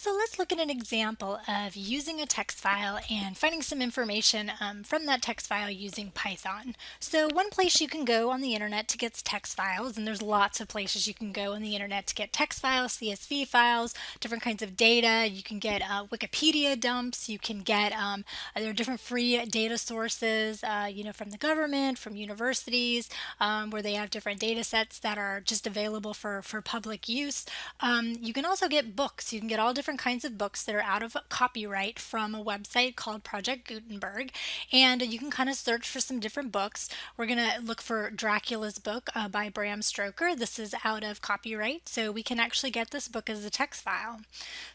So let's look at an example of using a text file and finding some information um, from that text file using Python. So one place you can go on the internet to get text files, and there's lots of places you can go on the internet to get text files, CSV files, different kinds of data. You can get uh, Wikipedia dumps. You can get, um, there are different free data sources, uh, you know, from the government, from universities, um, where they have different data sets that are just available for, for public use. Um, you can also get books. You can get all different different kinds of books that are out of copyright from a website called Project Gutenberg. And you can kind of search for some different books. We're going to look for Dracula's book uh, by Bram Stoker. This is out of copyright, so we can actually get this book as a text file.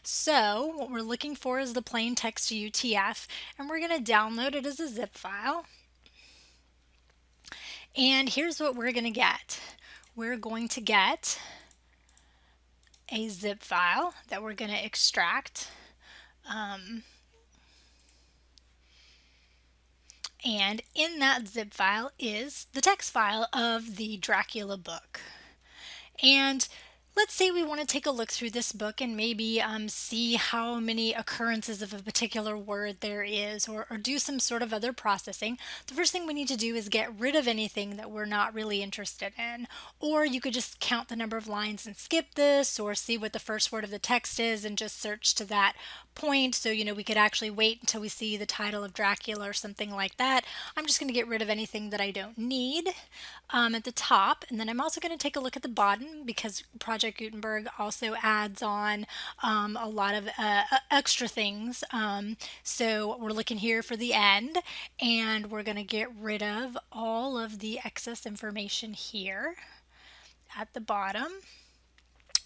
So what we're looking for is the plain text UTF, and we're going to download it as a zip file. And here's what we're going to get. We're going to get a zip file that we're going to extract. Um, and in that zip file is the text file of the Dracula book. And Let's say we want to take a look through this book and maybe um, see how many occurrences of a particular word there is or, or, do some sort of other processing. The first thing we need to do is get rid of anything that we're not really interested in. Or you could just count the number of lines and skip this or see what the first word of the text is and just search to that point. So, you know, we could actually wait until we see the title of Dracula or something like that. I'm just going to get rid of anything that I don't need um, at the top. And then I'm also going to take a look at the bottom because Project Gutenberg also adds on um, a lot of uh, extra things. Um, so we're looking here for the end and we're going to get rid of all of the excess information here at the bottom.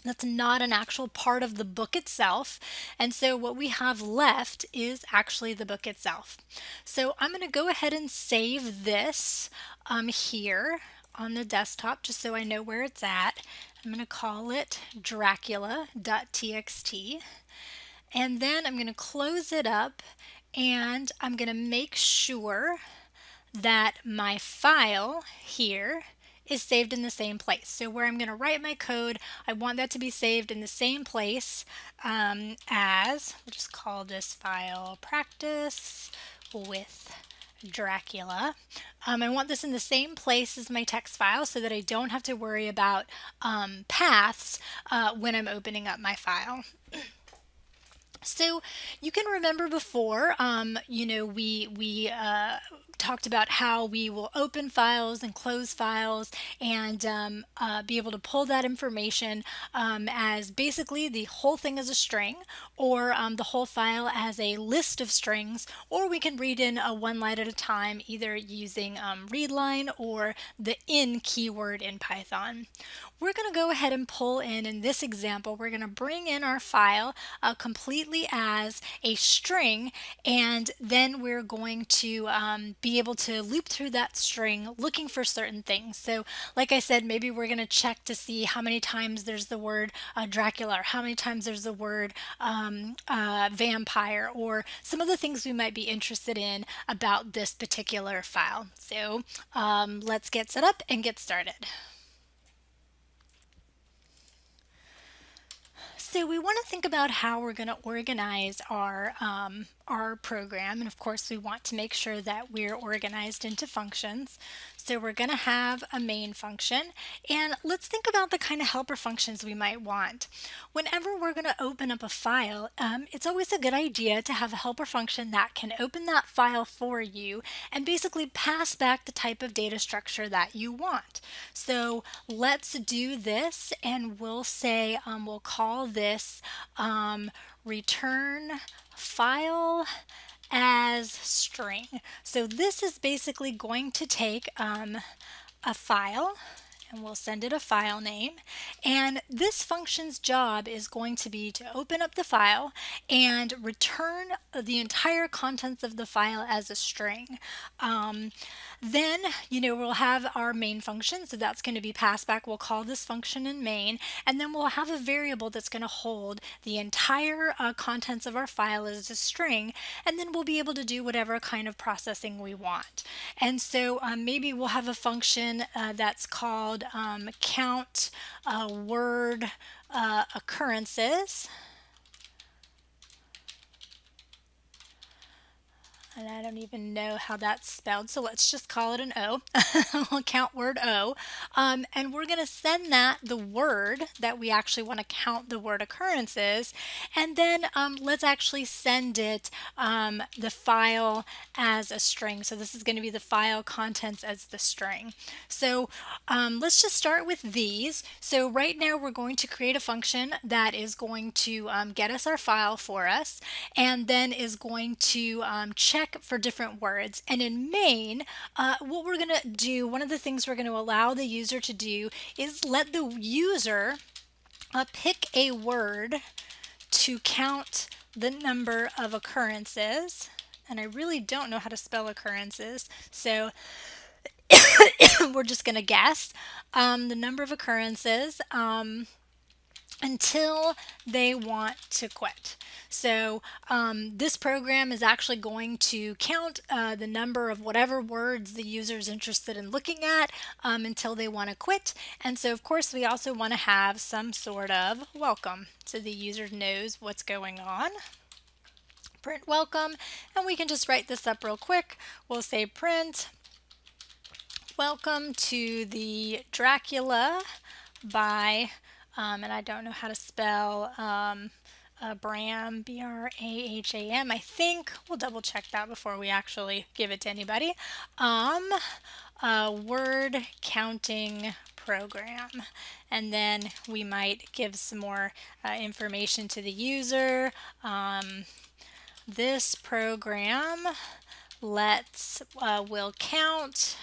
That's not an actual part of the book itself. And so what we have left is actually the book itself. So I'm going to go ahead and save this um, here on the desktop just so I know where it's at. I'm going to call it dracula.txt. And then I'm going to close it up and I'm going to make sure that my file here is saved in the same place. So where I'm going to write my code, I want that to be saved in the same place um, as, we'll just call this file practice with Dracula. Um, I want this in the same place as my text file so that I don't have to worry about um, paths uh, when I'm opening up my file. So you can remember before, um, you know, we we uh, talked about how we will open files and close files and um, uh, be able to pull that information um, as basically the whole thing as a string or um, the whole file as a list of strings or we can read in a one line at a time either using um, readline or the in keyword in Python. We're going to go ahead and pull in, in this example, we're going to bring in our file uh, completely as a string and then we're going to um, be able to loop through that string looking for certain things. So like I said, maybe we're going to check to see how many times there's the word uh, Dracula or how many times there's the word um, uh, vampire or some of the things we might be interested in about this particular file. So um, let's get set up and get started. So we want to think about how we're going to organize our, um, our program. And of course, we want to make sure that we're organized into functions. So we're going to have a main function. And let's think about the kind of helper functions we might want. Whenever we're going to open up a file, um, it's always a good idea to have a helper function that can open that file for you and basically pass back the type of data structure that you want. So let's do this and we'll say, um, we'll call this um, return file as string. So this is basically going to take um, a file and we'll send it a file name. And this function's job is going to be to open up the file and return the entire contents of the file as a string. Um, then, you know, we'll have our main function, so that's going to be passed back. We'll call this function in main, and then we'll have a variable that's going to hold the entire uh, contents of our file as a string, and then we'll be able to do whatever kind of processing we want. And so um, maybe we'll have a function uh, that's called um, count uh, word uh, occurrences and I don't even know how that's spelled, so let's just call it an O. we'll count word O. Um, and we're going to send that the word that we actually want to count the word occurrences. And then um, let's actually send it um, the file as a string. So this is going to be the file contents as the string. So um, let's just start with these. So right now we're going to create a function that is going to um, get us our file for us and then is going to um, check for different words. And in main, uh, what we're going to do, one of the things we're going to allow the user to do is let the user uh, pick a word to count the number of occurrences. And I really don't know how to spell occurrences, so we're just going to guess um, the number of occurrences. Um, until they want to quit. So um, this program is actually going to count uh, the number of whatever words the user is interested in looking at um, until they want to quit. And so of course we also want to have some sort of welcome so the user knows what's going on. Print welcome and we can just write this up real quick. We'll say print welcome to the Dracula by um, and I don't know how to spell um, uh, Bram, B-R-A-H-A-M. I think we'll double check that before we actually give it to anybody. Um, a word counting program. And then we might give some more uh, information to the user. Um, this program lets uh, will count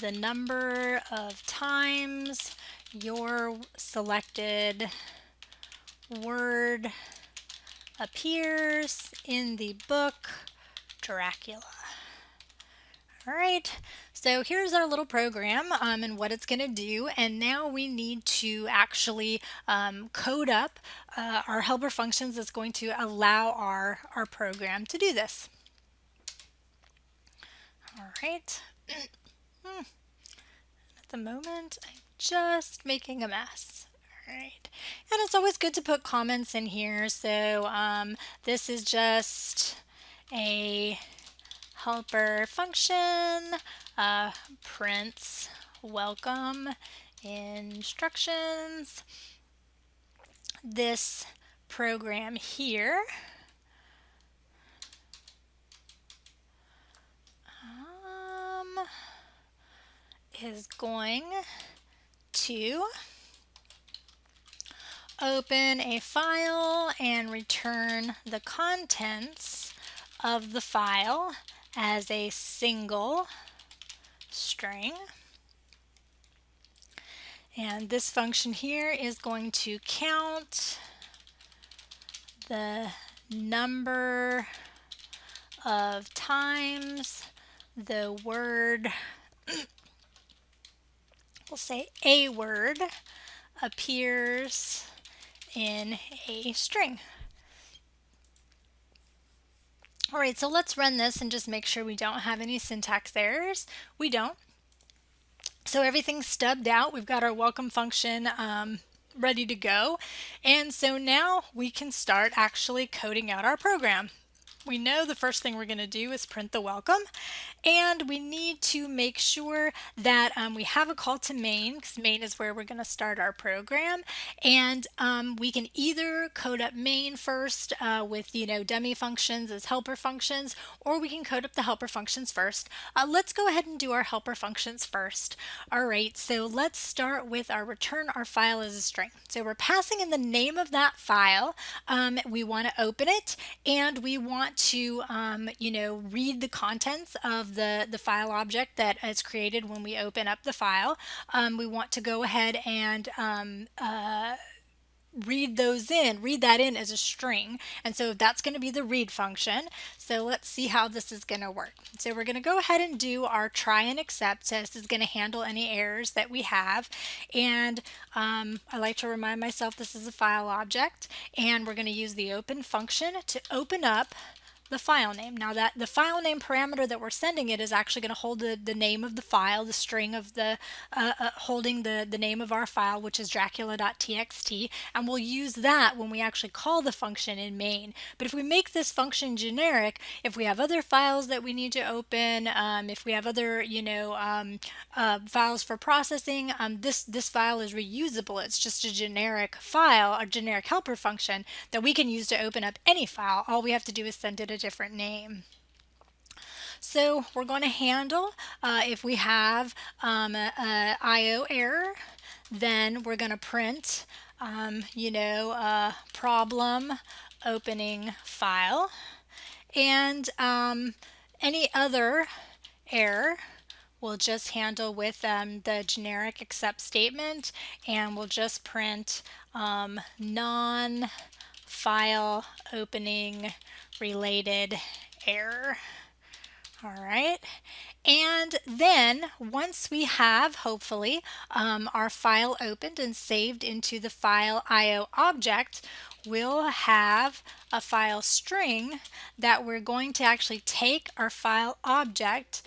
the number of times your selected word appears in the book Dracula. All right, so here's our little program um, and what it's going to do. And now we need to actually um, code up uh, our helper functions that's going to allow our, our program to do this. All right. hmm. At the moment, I'm just making a mess. All right. And it's always good to put comments in here. So um, this is just a helper function, uh, prints welcome instructions. This program here um, is going to open a file and return the contents of the file as a single string. And this function here is going to count the number of times the word we'll say a word appears in a string. All right, so let's run this and just make sure we don't have any syntax errors. We don't. So everything's stubbed out. We've got our welcome function um, ready to go. And so now we can start actually coding out our program we know the first thing we're going to do is print the welcome and we need to make sure that um, we have a call to main because main is where we're going to start our program and um, we can either code up main first uh, with you know dummy functions as helper functions or we can code up the helper functions first. Uh, let's go ahead and do our helper functions first. All right so let's start with our return our file as a string. So we're passing in the name of that file. Um, we want to open it and we want want to, um, you know, read the contents of the, the file object that is created when we open up the file. Um, we want to go ahead and um, uh, read those in, read that in as a string. And so that's going to be the read function. So let's see how this is going to work. So we're going to go ahead and do our try and accept. This is going to handle any errors that we have. And um, I like to remind myself this is a file object. And we're going to use the open function to open up the file name. Now that the file name parameter that we're sending it is actually going to hold the, the name of the file, the string of the uh, uh, holding the, the name of our file, which is dracula.txt, and we'll use that when we actually call the function in main. But if we make this function generic, if we have other files that we need to open, um, if we have other, you know, um, uh, files for processing, um, this, this file is reusable. It's just a generic file, a generic helper function that we can use to open up any file. All we have to do is send it a different name. So we're going to handle uh, if we have um, IO error, then we're going to print, um, you know, a problem opening file. And um, any other error we'll just handle with um, the generic except statement and we'll just print um, non-file opening related error. All right. And then once we have, hopefully, um, our file opened and saved into the file IO object, we'll have a file string that we're going to actually take our file object,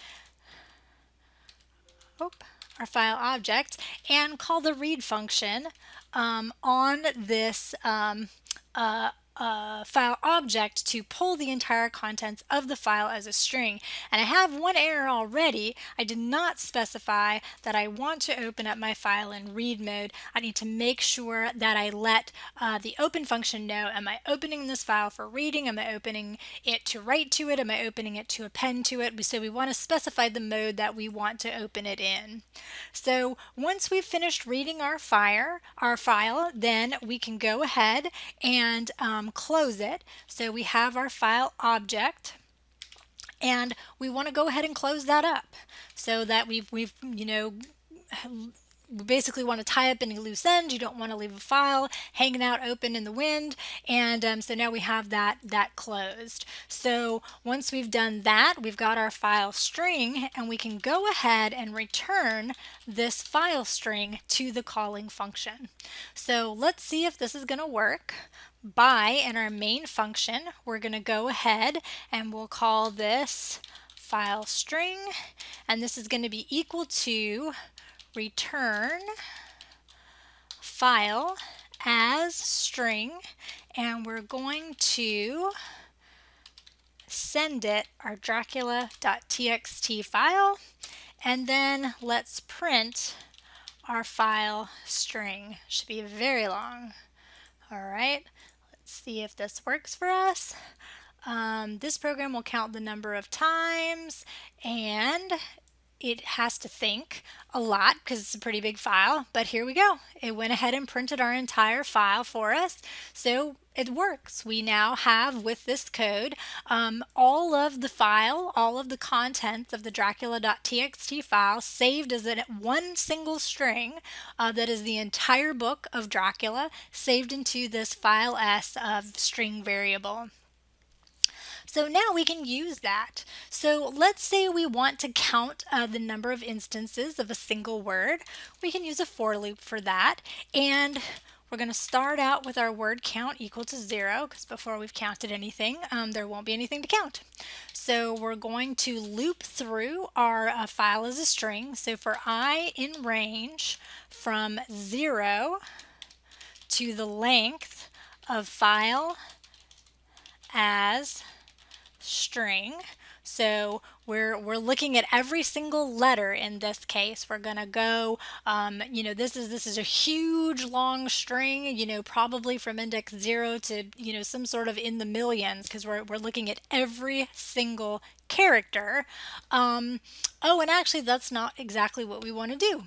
oh, our file object, and call the read function um, on this um, uh, uh, file object to pull the entire contents of the file as a string. And I have one error already. I did not specify that I want to open up my file in read mode. I need to make sure that I let uh, the open function know, am I opening this file for reading? Am I opening it to write to it? Am I opening it to append to it? So we want to specify the mode that we want to open it in. So once we've finished reading our file, our file, then we can go ahead and um, um, close it. So we have our file object and we want to go ahead and close that up so that we've, we've you know, we basically want to tie up any loose ends. You don't want to leave a file hanging out open in the wind. And um, so now we have that, that closed. So once we've done that, we've got our file string and we can go ahead and return this file string to the calling function. So let's see if this is going to work by in our main function, we're going to go ahead and we'll call this file string and this is going to be equal to return file as string and we're going to send it our dracula.txt file and then let's print our file string. Should be very long. All right, see if this works for us. Um, this program will count the number of times and it has to think a lot because it's a pretty big file, but here we go. It went ahead and printed our entire file for us. So it works. We now have with this code um, all of the file, all of the contents of the dracula.txt file saved as a one single string uh, that is the entire book of Dracula saved into this file s of string variable. So now we can use that. So let's say we want to count uh, the number of instances of a single word. We can use a for loop for that. And we're going to start out with our word count equal to zero because before we've counted anything, um, there won't be anything to count. So we're going to loop through our uh, file as a string. So for i in range from zero to the length of file as string. So we're, we're looking at every single letter in this case. We're going to go, um, you know, this is, this is a huge long string, you know, probably from index zero to, you know, some sort of in the millions because we're, we're looking at every single character. Um, oh, and actually that's not exactly what we want to do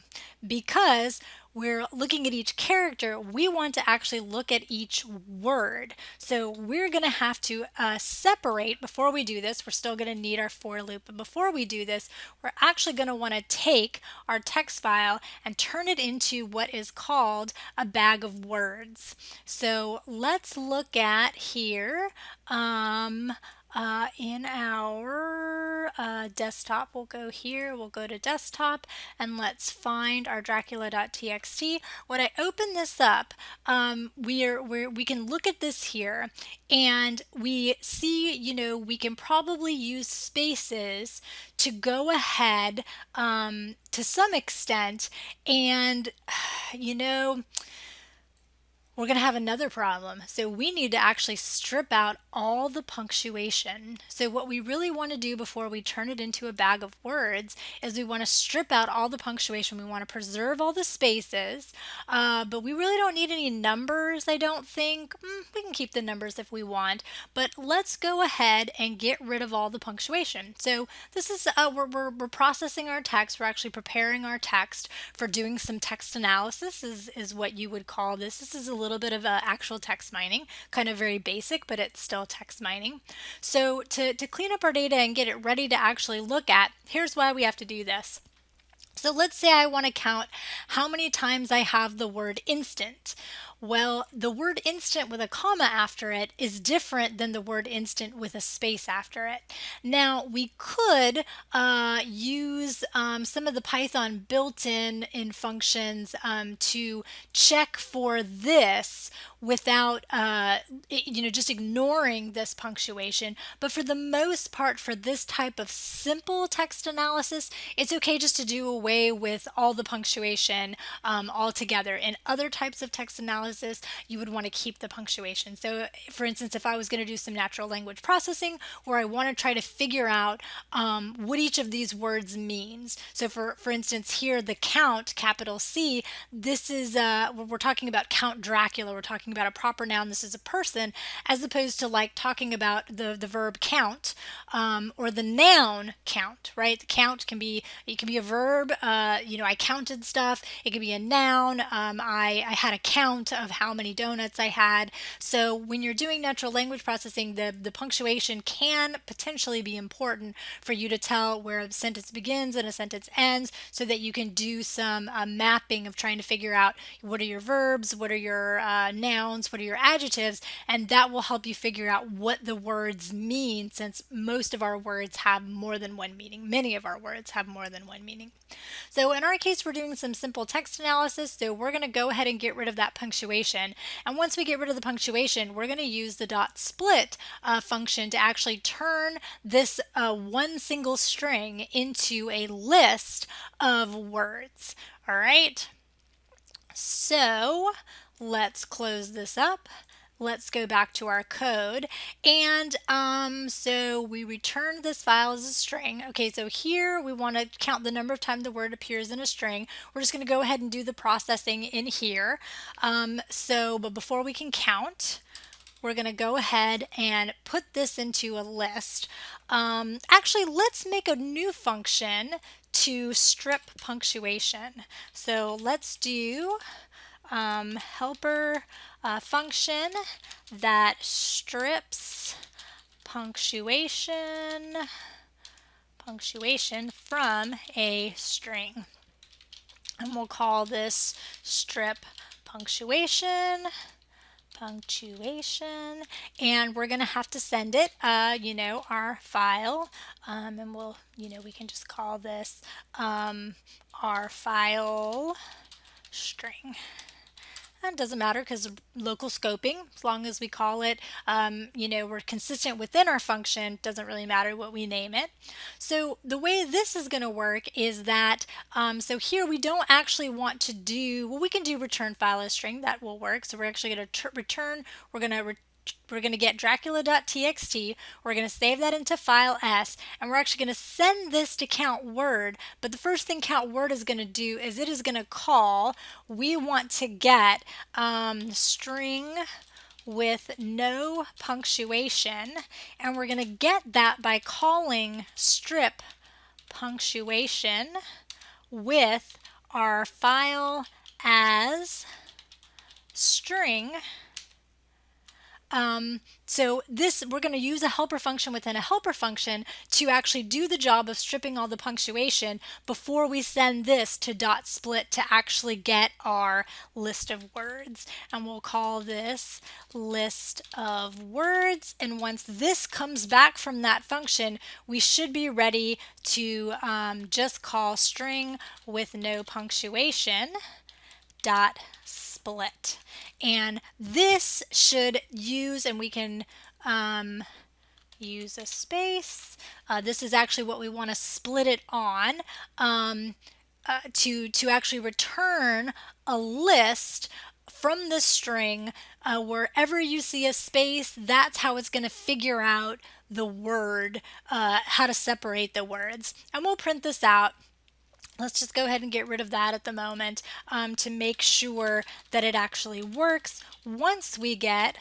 because we're looking at each character, we want to actually look at each word. So we're going to have to uh, separate, before we do this, we're still going to need our for loop, but before we do this, we're actually going to want to take our text file and turn it into what is called a bag of words. So let's look at here um, uh, in our uh, desktop, we'll go here, we'll go to desktop, and let's find our Dracula.txt. When I open this up, um, we're, we're, we can look at this here, and we see, you know, we can probably use spaces to go ahead um, to some extent, and, you know, we're going to have another problem. So we need to actually strip out all the punctuation. So what we really want to do before we turn it into a bag of words is we want to strip out all the punctuation. We want to preserve all the spaces, uh, but we really don't need any numbers, I don't think. Mm, we can keep the numbers if we want, but let's go ahead and get rid of all the punctuation. So this is, uh, we're, we're, we're processing our text. We're actually preparing our text for doing some text analysis is, is what you would call this. This is a little little bit of uh, actual text mining, kind of very basic, but it's still text mining. So to, to clean up our data and get it ready to actually look at, here's why we have to do this. So let's say I want to count how many times I have the word instant. Well, the word instant with a comma after it is different than the word instant with a space after it. Now, we could uh, use um, some of the Python built-in in functions um, to check for this without uh, you know just ignoring this punctuation but for the most part for this type of simple text analysis it's okay just to do away with all the punctuation um, altogether in other types of text analysis analysis, you would want to keep the punctuation. So for instance, if I was going to do some natural language processing where I want to try to figure out um, what each of these words means. So for, for instance, here, the count, capital C, this is, uh, we're talking about Count Dracula. We're talking about a proper noun. This is a person, as opposed to like talking about the, the verb count um, or the noun count, right? The count can be, it can be a verb. Uh, you know, I counted stuff. It could be a noun. Um, I, I had a count of how many donuts I had. So when you're doing natural language processing, the, the punctuation can potentially be important for you to tell where a sentence begins and a sentence ends so that you can do some uh, mapping of trying to figure out what are your verbs, what are your uh, nouns, what are your adjectives, and that will help you figure out what the words mean since most of our words have more than one meaning. Many of our words have more than one meaning. So in our case, we're doing some simple text analysis, so we're going to go ahead and get rid of that punctuation punctuation. And once we get rid of the punctuation, we're going to use the dot split uh, function to actually turn this uh, one single string into a list of words. All right. So let's close this up let's go back to our code. And um, so we return this file as a string. Okay, so here we want to count the number of times the word appears in a string. We're just going to go ahead and do the processing in here. Um, so, but before we can count, we're going to go ahead and put this into a list. Um, actually, let's make a new function to strip punctuation. So let's do um, helper uh, function that strips punctuation punctuation from a string. And we'll call this strip punctuation punctuation. And we're gonna have to send it uh, you know our file. Um, and we'll you know we can just call this um, our file string it doesn't matter because local scoping, as long as we call it, um, you know, we're consistent within our function, doesn't really matter what we name it. So the way this is going to work is that, um, so here we don't actually want to do, well, we can do return file as string, that will work. So we're actually going to return, we're going to return we're going to get dracula.txt, we're going to save that into file S, and we're actually going to send this to count word, but the first thing count word is going to do is it is going to call, we want to get um, string with no punctuation, and we're going to get that by calling strip punctuation with our file as string um, so this, we're going to use a helper function within a helper function to actually do the job of stripping all the punctuation before we send this to dot split to actually get our list of words. And we'll call this list of words. And once this comes back from that function, we should be ready to um, just call string with no punctuation dot split. And this should use, and we can um, use a space. Uh, this is actually what we want to split it on um, uh, to, to actually return a list from the string uh, wherever you see a space that's how it's going to figure out the word uh, how to separate the words and we'll print this out Let's just go ahead and get rid of that at the moment um, to make sure that it actually works once we get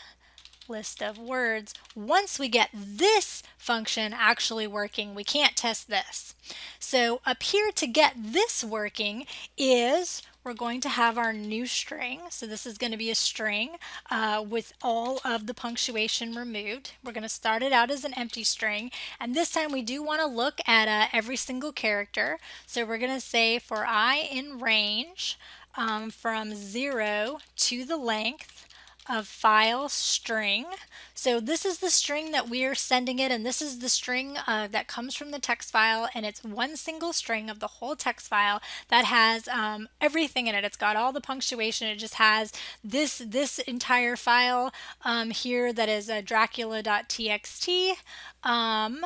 list of words. Once we get this function actually working, we can't test this. So up here to get this working is we're going to have our new string. So this is going to be a string uh, with all of the punctuation removed. We're going to start it out as an empty string. And this time we do want to look at uh, every single character. So we're going to say for i in range um, from 0 to the length of file string. So this is the string that we are sending it and this is the string uh, that comes from the text file and it's one single string of the whole text file that has um, everything in it. It's got all the punctuation. It just has this this entire file um, here that is a dracula.txt. Um,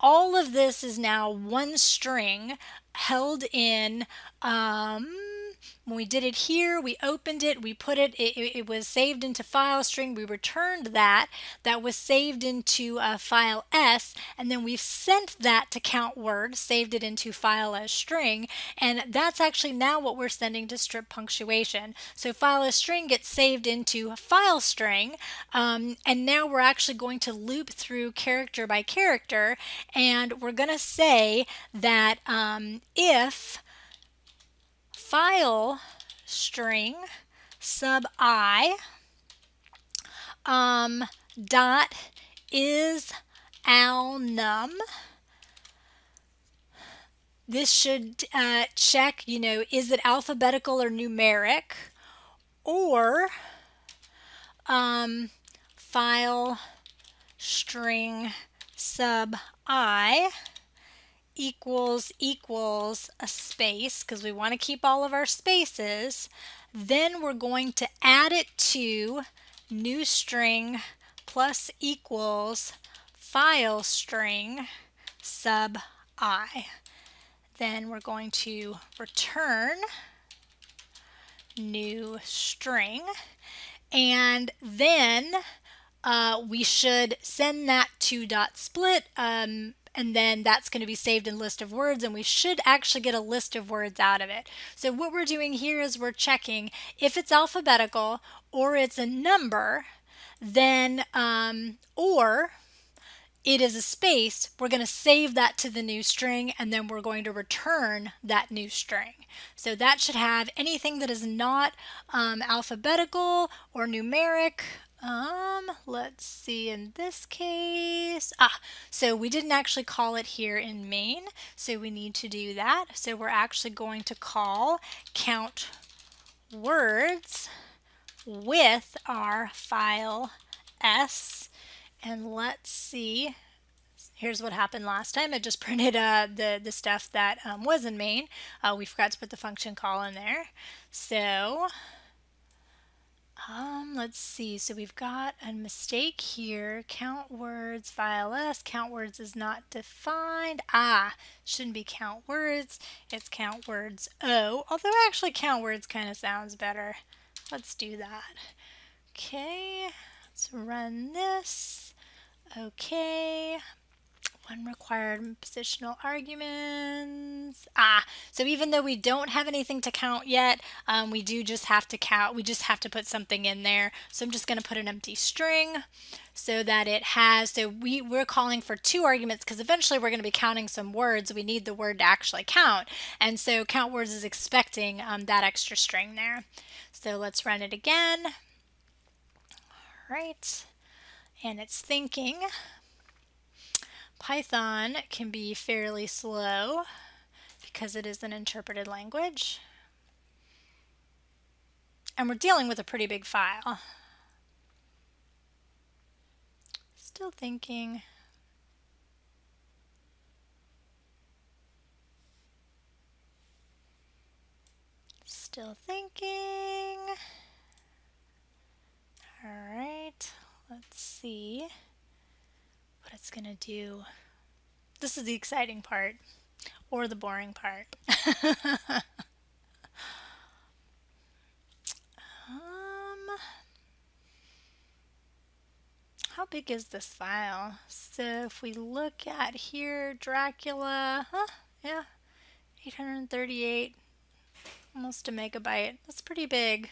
all of this is now one string held in um, when we did it here, we opened it, we put it, it, it was saved into file string, we returned that, that was saved into uh, file S, and then we've sent that to count word, saved it into file as string, and that's actually now what we're sending to strip punctuation. So file as string gets saved into file string, um, and now we're actually going to loop through character by character, and we're going to say that um, if file string sub i um, dot is al num. This should uh, check, you know, is it alphabetical or numeric? Or um, file string sub i equals equals a space because we want to keep all of our spaces then we're going to add it to new string plus equals file string sub i. Then we're going to return new string and then uh, we should send that to dot split um, and then that's going to be saved in list of words and we should actually get a list of words out of it. So what we're doing here is we're checking if it's alphabetical or it's a number then um, or it is a space, we're going to save that to the new string and then we're going to return that new string. So that should have anything that is not um, alphabetical or numeric um, let's see, in this case, ah, so we didn't actually call it here in main, so we need to do that. So we're actually going to call count words with our file s, and let's see, here's what happened last time. I just printed uh, the, the stuff that um, was in main. Uh, we forgot to put the function call in there. So um, let's see. So we've got a mistake here. Count words, file S. Count words is not defined. Ah, shouldn't be count words. It's count words O. Although actually count words kind of sounds better. Let's do that. Okay, let's run this. Okay, one required positional arguments. Ah, so even though we don't have anything to count yet, um, we do just have to count. We just have to put something in there. So I'm just going to put an empty string so that it has, so we, we're calling for two arguments because eventually we're going to be counting some words. We need the word to actually count. And so count words is expecting um, that extra string there. So let's run it again. All right. and it's thinking. Python can be fairly slow because it is an interpreted language. And we're dealing with a pretty big file. Still thinking. Still thinking. All right, let's see what it's going to do. This is the exciting part or the boring part. um, how big is this file? So if we look at here, Dracula, huh, yeah, 838, almost a megabyte. That's pretty big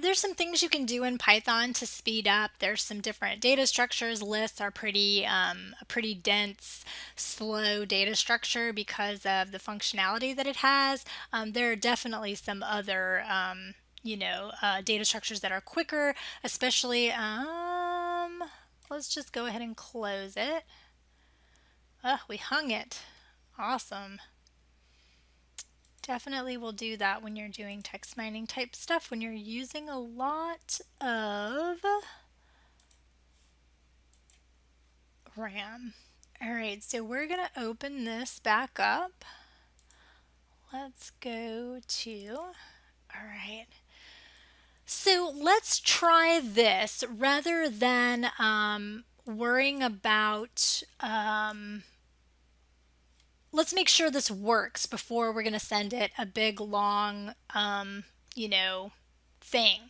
there's some things you can do in Python to speed up. There's some different data structures. Lists are pretty um, a pretty dense, slow data structure because of the functionality that it has. Um, there are definitely some other um, you know uh, data structures that are quicker, especially. Um, let's just go ahead and close it. Oh, we hung it. Awesome. Definitely will do that when you're doing text mining type stuff, when you're using a lot of RAM. All right, so we're going to open this back up. Let's go to, all right. So let's try this rather than um, worrying about um, let's make sure this works before we're going to send it a big long um, you know thing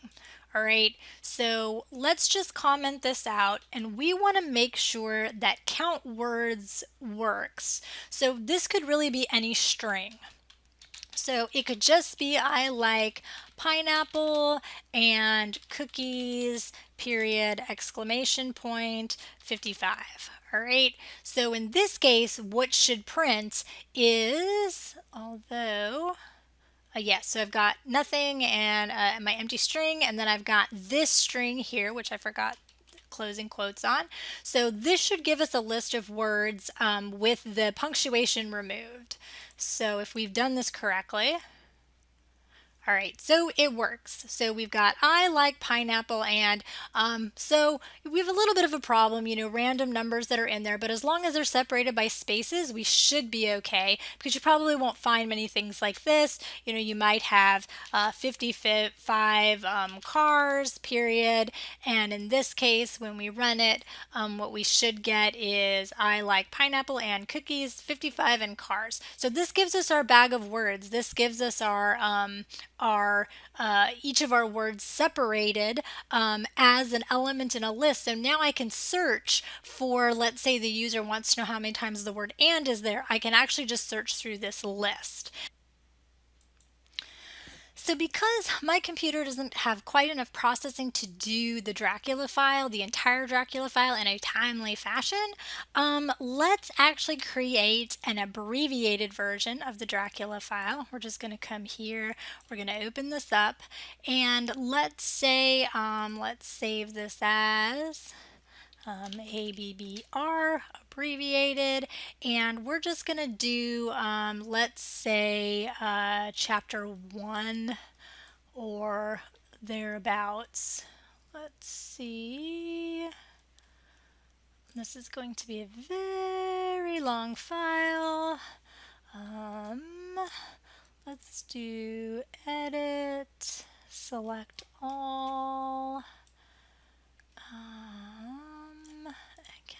all right? So let's just comment this out and we want to make sure that count words works. So this could really be any string. So it could just be I like pineapple and cookies period exclamation point 55 all right, so in this case, what should print is, although, uh, yes, so I've got nothing and uh, my empty string, and then I've got this string here, which I forgot closing quotes on. So this should give us a list of words um, with the punctuation removed. So if we've done this correctly, all right, so it works. So we've got I like pineapple and um, so we have a little bit of a problem, you know, random numbers that are in there, but as long as they're separated by spaces, we should be okay because you probably won't find many things like this. You know, you might have uh, 55 um, cars, period, and in this case, when we run it, um, what we should get is I like pineapple and cookies, 55 and cars. So this gives us our bag of words. This gives us our um, our uh, each of our words separated um, as an element in a list. So now I can search for, let's say the user wants to know how many times the word and is there. I can actually just search through this list. So because my computer doesn't have quite enough processing to do the Dracula file, the entire Dracula file in a timely fashion, um, let's actually create an abbreviated version of the Dracula file. We're just going to come here, we're going to open this up, and let's say, um, let's save this as um, ABBR abbreviated and we're just gonna do um, let's say uh, chapter one or thereabouts. Let's see. This is going to be a very long file. Um, let's do edit select all. Um,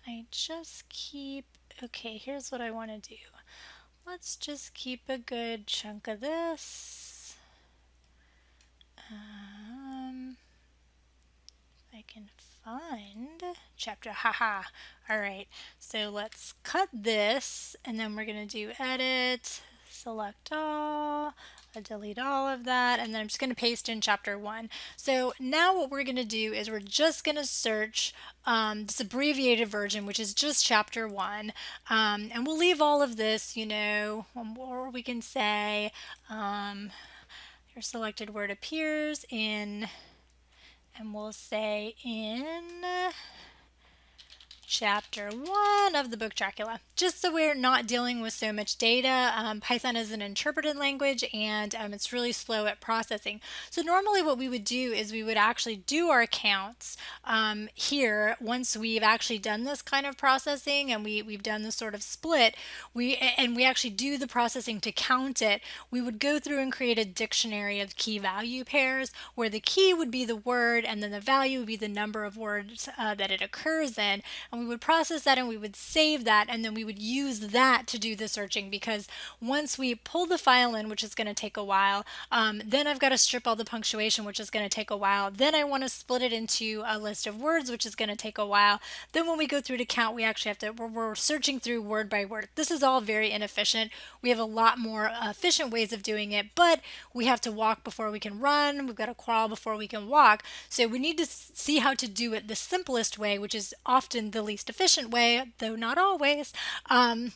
I just keep, okay, here's what I want to do. Let's just keep a good chunk of this. Um, I can find chapter, haha. All right, so let's cut this and then we're going to do edit, select all, I delete all of that and then I'm just going to paste in chapter one. So now what we're going to do is we're just going to search um, this abbreviated version, which is just chapter one. Um, and we'll leave all of this, you know, or we can say um, your selected word appears in and we'll say in chapter one of the book Dracula. Just so we're not dealing with so much data, um, Python is an interpreted language and um, it's really slow at processing. So normally what we would do is we would actually do our counts um, here once we've actually done this kind of processing and we, we've done this sort of split we and we actually do the processing to count it, we would go through and create a dictionary of key value pairs where the key would be the word and then the value would be the number of words uh, that it occurs in. And we would process that and we would save that and then we would use that to do the searching because once we pull the file in, which is going to take a while, um, then I've got to strip all the punctuation, which is going to take a while. Then I want to split it into a list of words, which is going to take a while. Then when we go through to count, we actually have to, we're, we're searching through word by word. This is all very inefficient. We have a lot more efficient ways of doing it, but we have to walk before we can run. We've got to crawl before we can walk. So we need to see how to do it the simplest way, which is often the least efficient way, though not always. Um,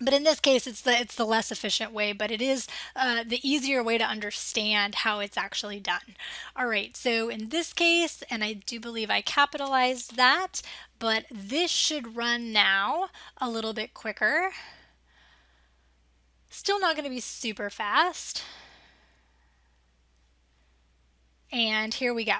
but in this case, it's the it's the less efficient way, but it is uh, the easier way to understand how it's actually done. All right, so in this case, and I do believe I capitalized that, but this should run now a little bit quicker. Still not going to be super fast. And here we go.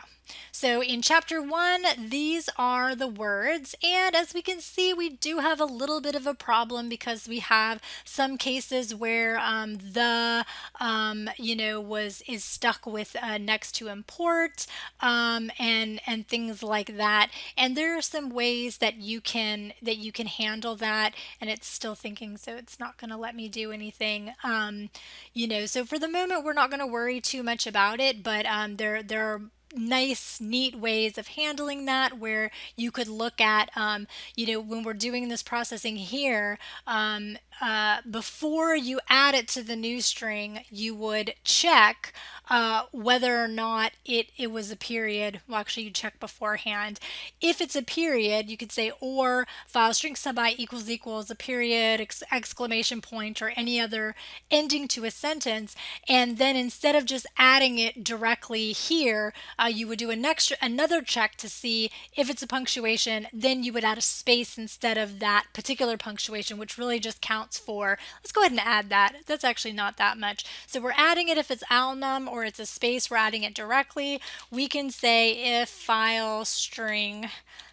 So in chapter one, these are the words. And as we can see, we do have a little bit of a problem because we have some cases where um, the, um, you know, was is stuck with uh, next to import um, and and things like that. And there are some ways that you can that you can handle that. And it's still thinking, so it's not going to let me do anything. Um, you know, so for the moment, we're not going to worry too much about it. But um, there there are nice, neat ways of handling that where you could look at, um, you know, when we're doing this processing here, um, uh, before you add it to the new string, you would check uh, whether or not it, it was a period. Well, actually, you check beforehand. If it's a period, you could say or file string sub i equals equals a period, ex exclamation point, or any other ending to a sentence. And then instead of just adding it directly here, uh, you would do an extra, another check to see if it's a punctuation. Then you would add a space instead of that particular punctuation, which really just counts for, let's go ahead and add that. That's actually not that much. So we're adding it if it's alnum or it's a space, we're adding it directly. We can say if file string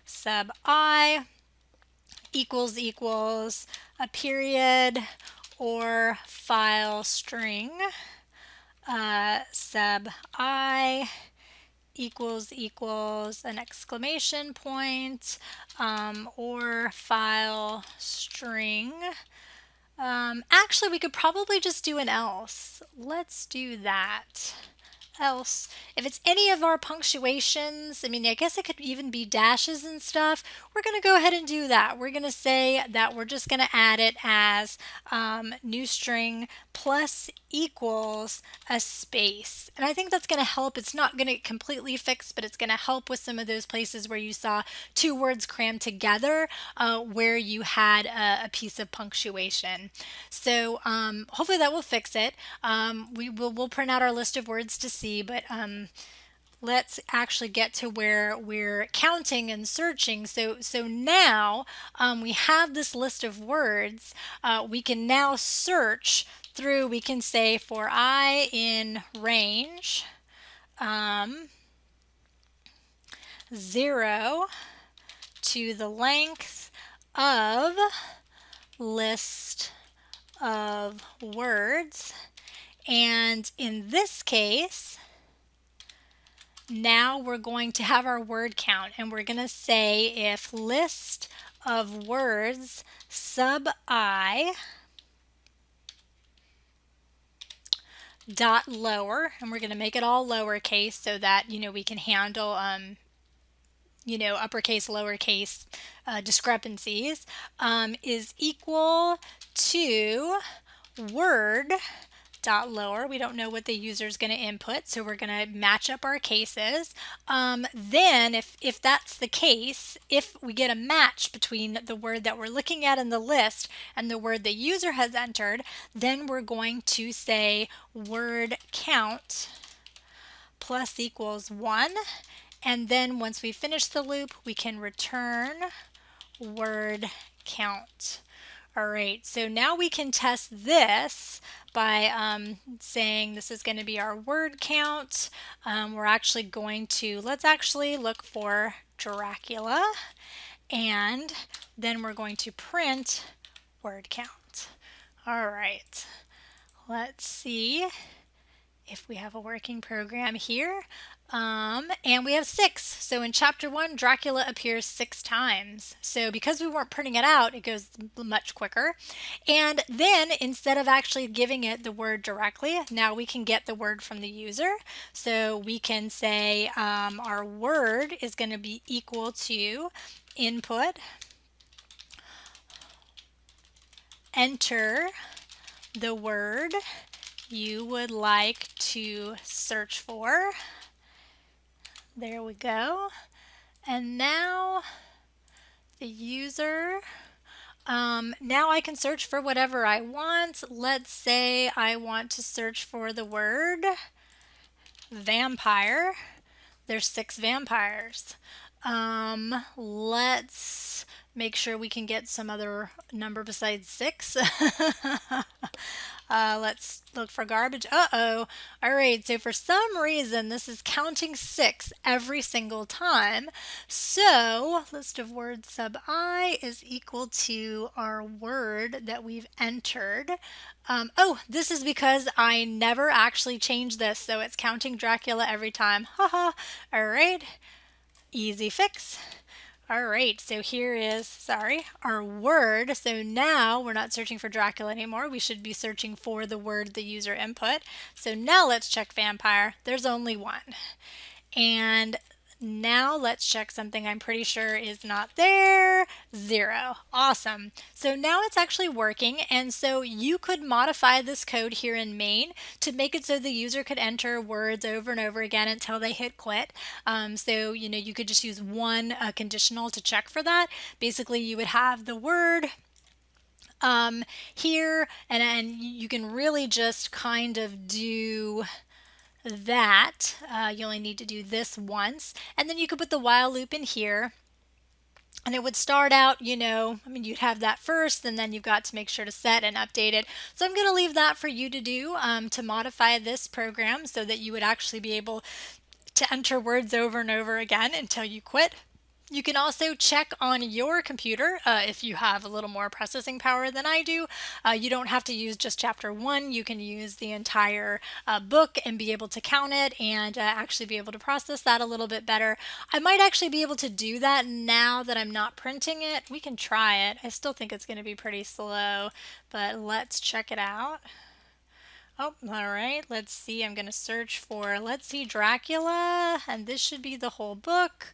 sub i equals equals a period or file string uh, sub i equals equals an exclamation point um, or file string. Um, actually, we could probably just do an else. Let's do that else. If it's any of our punctuations, I mean, I guess it could even be dashes and stuff. We're going to go ahead and do that. We're going to say that we're just going to add it as um, new string plus equals a space. And I think that's going to help. It's not going to completely fix, but it's going to help with some of those places where you saw two words crammed together uh, where you had a, a, piece of punctuation. So um, hopefully that will fix it. Um, we will we'll print out our list of words to see, but um, let's actually get to where we're counting and searching. So, so now um, we have this list of words. Uh, we can now search through, we can say for i in range um, 0 to the length of list of words. And in this case, now we're going to have our word count and we're going to say if list of words sub i dot lower and we're going to make it all lowercase so that you know we can handle um, you know uppercase lowercase uh, discrepancies um, is equal to word dot lower. We don't know what the user is going to input, so we're going to match up our cases. Um, then if, if that's the case, if we get a match between the word that we're looking at in the list and the word the user has entered, then we're going to say word count plus equals 1 And then once we finish the loop, we can return word count. All right, so now we can test this by um, saying this is going to be our word count. Um, we're actually going to, let's actually look for Dracula and then we're going to print word count. All right, let's see if we have a working program here. Um, and we have six. So in chapter one, Dracula appears six times. So because we weren't printing it out, it goes much quicker. And then instead of actually giving it the word directly, now we can get the word from the user. So we can say um, our word is going to be equal to input, enter the word you would like to search for. There we go. And now the user, um, now I can search for whatever I want. Let's say I want to search for the word vampire. There's six vampires. Um, let's make sure we can get some other number besides six. Uh, let's look for garbage. Uh-oh. All right, so for some reason, this is counting six every single time. So list of words sub i is equal to our word that we've entered. Um, oh, this is because I never actually changed this, so it's counting Dracula every time. Haha. All right, easy fix. All right, so here is, sorry, our word. So now we're not searching for Dracula anymore. We should be searching for the word the user input. So now let's check vampire. There's only one. And now let's check something I'm pretty sure is not there. Zero. Awesome. So now it's actually working. And so you could modify this code here in main to make it so the user could enter words over and over again until they hit quit. Um, so, you know, you could just use one uh, conditional to check for that. Basically, you would have the word um, here and, and you can really just kind of do that. Uh, you only need to do this once. And then you could put the while loop in here. And it would start out, you know, I mean, you'd have that first, and then you've got to make sure to set and update it. So I'm going to leave that for you to do um, to modify this program so that you would actually be able to enter words over and over again until you quit. You can also check on your computer uh, if you have a little more processing power than I do. Uh, you don't have to use just chapter one. You can use the entire uh, book and be able to count it and uh, actually be able to process that a little bit better. I might actually be able to do that now that I'm not printing it. We can try it. I still think it's going to be pretty slow, but let's check it out. Oh, all right. Let's see. I'm going to search for, let's see, Dracula, and this should be the whole book.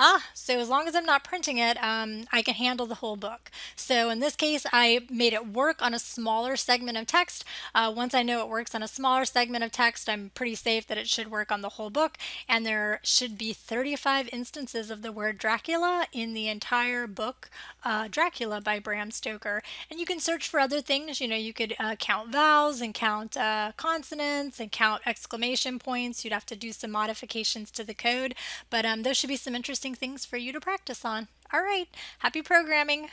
Ah, so as long as I'm not printing it, um, I can handle the whole book. So in this case, I made it work on a smaller segment of text. Uh, once I know it works on a smaller segment of text, I'm pretty safe that it should work on the whole book. And there should be 35 instances of the word Dracula in the entire book, uh, Dracula by Bram Stoker. And you can search for other things. You know, you could uh, count vowels and count uh, consonants and count exclamation points. You'd have to do some modifications to the code, but um, those should be some interesting things for you to practice on. All right, happy programming.